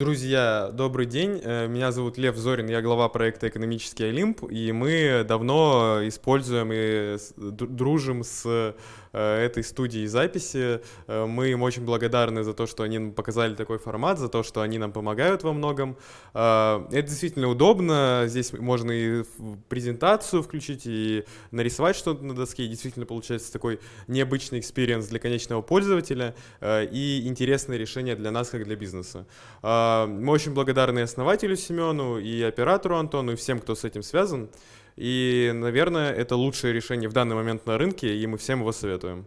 Друзья, добрый день. Э, меня зовут Лев Зорин, я глава проекта «Экономический Олимп», и мы давно используем и дружим с э, этой студией записи. Э, мы им очень благодарны за то, что они нам показали такой формат, за то, что они нам помогают во многом. Это действительно удобно, здесь можно и презентацию включить, и нарисовать что-то на доске, и действительно получается такой необычный experience для конечного пользователя и интересное решение для нас, как для бизнеса. А, мы очень благодарны основателю Семену, и оператору Антону, и всем, кто с этим связан. И, наверное, это лучшее решение в данный момент на рынке, и мы всем его советуем.